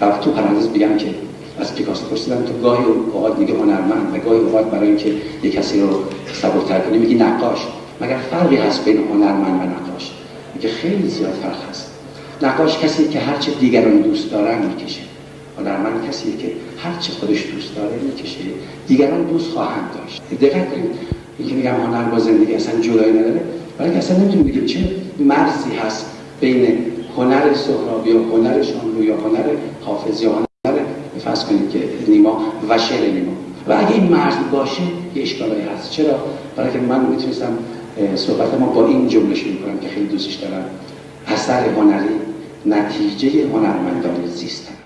و تو پرانتز بگم که از پیکاسو پرسیدم تو گاهی اوقات میگه هنرمند و گاهی اوقات برای اینکه یه کسی رو سبکتر کنی میگی نقاش. مگر فرقی هست بین هنرمند و نقاش؟ میگه خیلی زیاد فرق هست. نقاش کسی که هرچه دیگران دوست دارن می‌کشه. هنرمند کسی که هرچه خودش دوست داره می‌کشه. دیگران دوست خواهند داشت. دقت کنید. اینکه میگم هنر با زندگی اصلا جدایی نداره. ولی اصلا نمی‌تونیم بگیم چه مرزی هست بین هنر سهرابی و هنر شاملو یا هنر حافظ یا هنر فرض کنید که نیما و شعر نیما. و اگه این مرز باشه یه اشکالایی هست. چرا؟ برای که من می‌تونستم صحبت ما با این جمله شروع کنم که خیلی دوستش دارم. اثر هنری نتیجه هنرمندان زیستن.